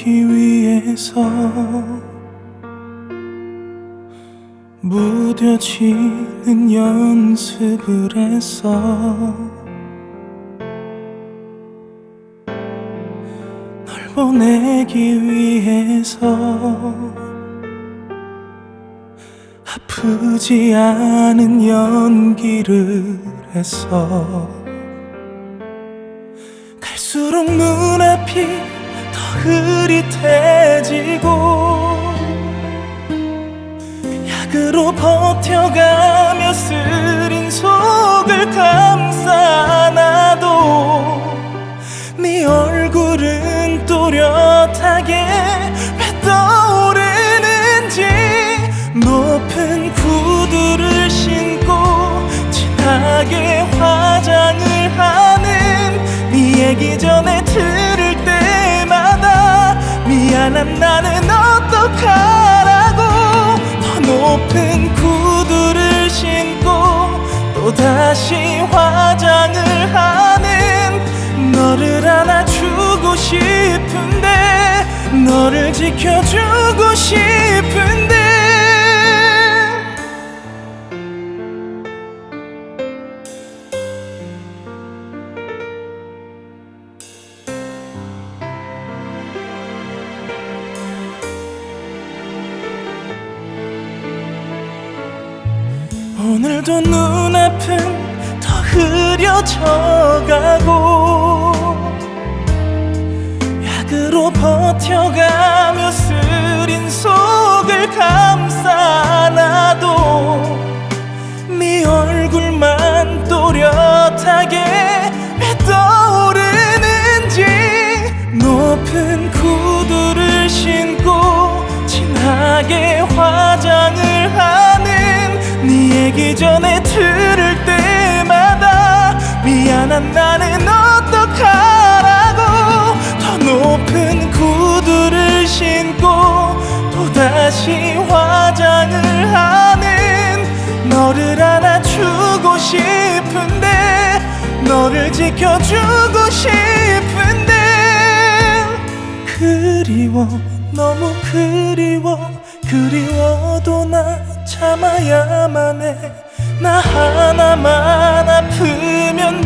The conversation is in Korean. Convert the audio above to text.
버리기 위해서 무뎌지는 연습을 했어 널 보내기 위해서 아프지 않은 연기를 했어 갈수록 눈앞이 더 흐릿해지고 약으로 버텨가며 쓰린 속을 감싸 안아도 네 얼굴은 또렷하게 왜 떠오르는지 높은 구두를 신고 진하게 화장을 하는 네 얘기 전에 미안한 나는 어떡하라고. 더 높은 구두를 신고 또 다시 화장을 하는 너를 안아주고 싶은데 너를 지켜주고 싶 오늘도 눈앞은 더 흐려져가고 약으로 버텨가며 쓰린 속을 감싸 안아도 네 얼굴만 또렷하게 왜 떠오르는지 높은 구두를 신고 진하게 네 얘기 전에 들을 때마다 미안한 나는 어떡하라고? 더 높은 구두를 신고 또다시 화장을 하는 너를 안아주고 싶은데 너를 지켜주고 싶은데. 그리워 너무 그리워 그리워도 나 참아야만 해나 하나만 아프면